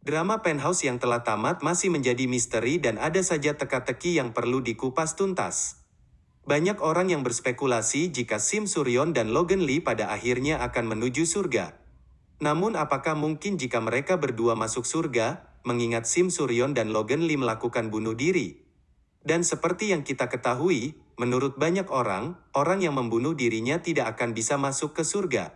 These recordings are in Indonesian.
Drama Penthouse yang telah tamat masih menjadi misteri dan ada saja teka-teki yang perlu dikupas tuntas. Banyak orang yang berspekulasi jika Sim Suryon dan Logan Lee pada akhirnya akan menuju surga. Namun apakah mungkin jika mereka berdua masuk surga, mengingat Sim Suryon dan Logan Lee melakukan bunuh diri? Dan seperti yang kita ketahui, menurut banyak orang, orang yang membunuh dirinya tidak akan bisa masuk ke surga.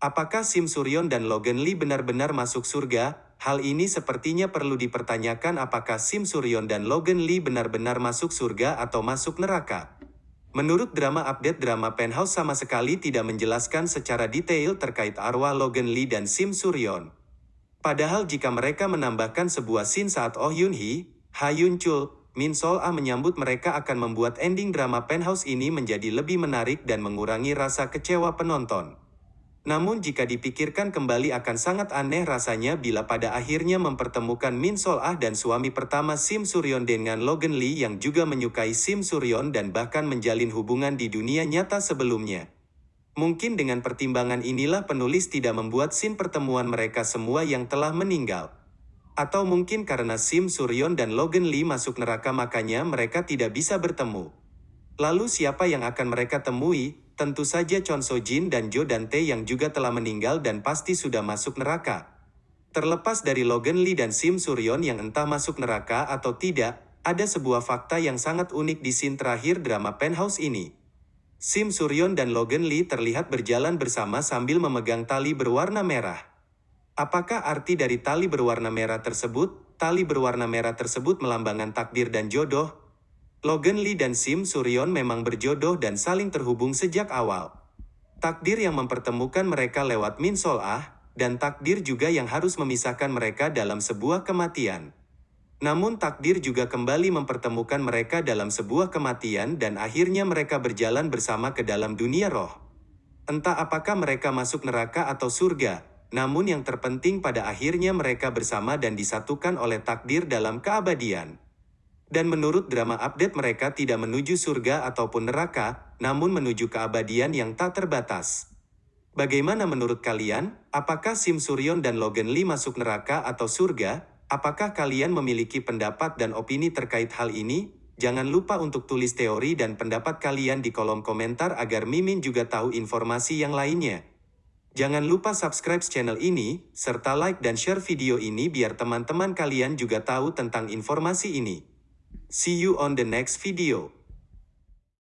Apakah Sim Suryon dan Logan Lee benar-benar masuk surga? Hal ini sepertinya perlu dipertanyakan apakah Sim Suryon dan Logan Lee benar-benar masuk surga atau masuk neraka. Menurut drama update drama Penthouse sama sekali tidak menjelaskan secara detail terkait arwah Logan Lee dan Sim Suryon. Padahal jika mereka menambahkan sebuah scene saat Oh Yun Hee, Ha Yun Chul, Min Sol Ah menyambut mereka akan membuat ending drama Penthouse ini menjadi lebih menarik dan mengurangi rasa kecewa penonton. Namun jika dipikirkan kembali akan sangat aneh rasanya bila pada akhirnya mempertemukan Min Sol Ah dan suami pertama Sim Suryon dengan Logan Lee yang juga menyukai Sim Suryon dan bahkan menjalin hubungan di dunia nyata sebelumnya. Mungkin dengan pertimbangan inilah penulis tidak membuat scene pertemuan mereka semua yang telah meninggal. Atau mungkin karena Sim Suryon dan Logan Lee masuk neraka makanya mereka tidak bisa bertemu. Lalu siapa yang akan mereka temui? Tentu saja Chon So Jin dan Jo Dante yang juga telah meninggal dan pasti sudah masuk neraka. Terlepas dari Logan Lee dan Sim Suryon yang entah masuk neraka atau tidak, ada sebuah fakta yang sangat unik di scene terakhir drama Penthouse ini. Sim Suryon dan Logan Lee terlihat berjalan bersama sambil memegang tali berwarna merah. Apakah arti dari tali berwarna merah tersebut? Tali berwarna merah tersebut melambangkan takdir dan jodoh. Logan Lee dan Sim Suryon memang berjodoh dan saling terhubung sejak awal. Takdir yang mempertemukan mereka lewat Min Sol Ah, dan takdir juga yang harus memisahkan mereka dalam sebuah kematian. Namun takdir juga kembali mempertemukan mereka dalam sebuah kematian dan akhirnya mereka berjalan bersama ke dalam dunia roh. Entah apakah mereka masuk neraka atau surga, namun yang terpenting pada akhirnya mereka bersama dan disatukan oleh takdir dalam keabadian. Dan menurut drama update mereka tidak menuju surga ataupun neraka, namun menuju keabadian yang tak terbatas. Bagaimana menurut kalian? Apakah Sim Suryon dan Logan Lee masuk neraka atau surga? Apakah kalian memiliki pendapat dan opini terkait hal ini? Jangan lupa untuk tulis teori dan pendapat kalian di kolom komentar agar Mimin juga tahu informasi yang lainnya. Jangan lupa subscribe channel ini, serta like dan share video ini biar teman-teman kalian juga tahu tentang informasi ini. See you on the next video.